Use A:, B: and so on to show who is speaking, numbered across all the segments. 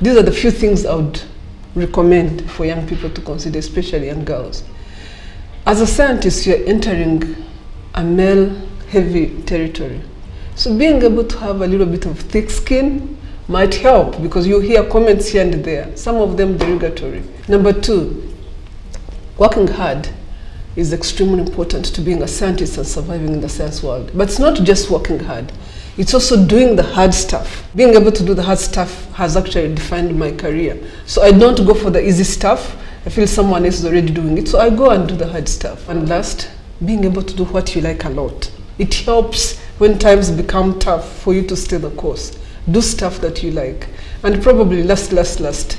A: these are the few things I would recommend for young people to consider, especially young girls. As a scientist, you're entering a male-heavy territory. So being able to have a little bit of thick skin might help because you hear comments here and there, some of them derogatory. Number two, working hard is extremely important to being a scientist and surviving in the science world. But it's not just working hard. It's also doing the hard stuff. Being able to do the hard stuff has actually defined my career. So I don't go for the easy stuff. I feel someone else is already doing it. So I go and do the hard stuff. And last, being able to do what you like a lot. It helps when times become tough for you to stay the course. Do stuff that you like. And probably last, last, last,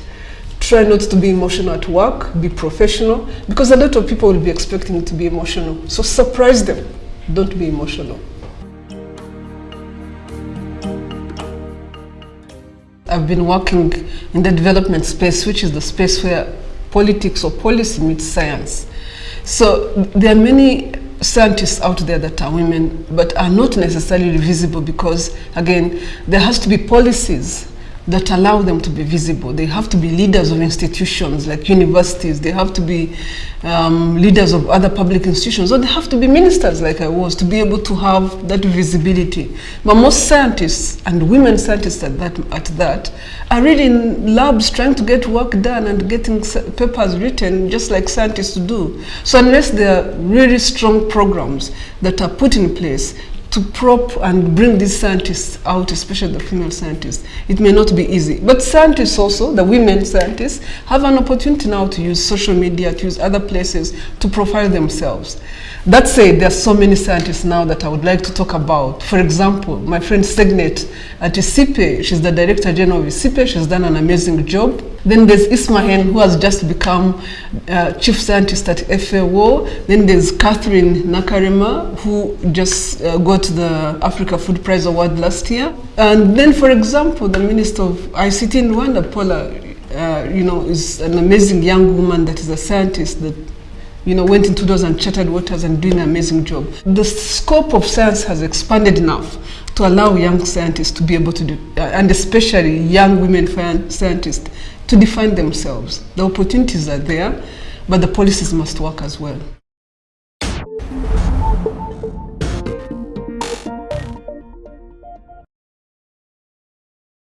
A: try not to be emotional at work, be professional, because a lot of people will be expecting you to be emotional. So surprise them. Don't be emotional. I've been working in the development space, which is the space where politics or policy meets science. So there are many scientists out there that are women, but are not necessarily visible because, again, there has to be policies that allow them to be visible. They have to be leaders of institutions like universities. They have to be um, leaders of other public institutions. Or they have to be ministers like I was to be able to have that visibility. But most scientists and women scientists at that, at that are really in labs trying to get work done and getting papers written just like scientists do. So unless there are really strong programs that are put in place to prop and bring these scientists out, especially the female scientists. It may not be easy. But scientists also, the women scientists, have an opportunity now to use social media, to use other places to profile themselves. That said, there are so many scientists now that I would like to talk about. For example, my friend Segenet at ICIPE, she's the Director General of ICIPE, she's done an amazing job. Then there's Ismahane, who has just become uh, Chief Scientist at FAO. Then there's Catherine Nakalembe, who just uh, got the Africa Food Prize Award last year. And then, for example, the Minister of ICT in Rwanda, Paula, uh, you know, is an amazing young woman that is a scientist that you know, went into those uncharted waters and doing an amazing job. The scope of science has expanded enough to allow young scientists to be able to do, uh, and especially young women scientists, to define themselves. The opportunities are there, but the policies must work as well.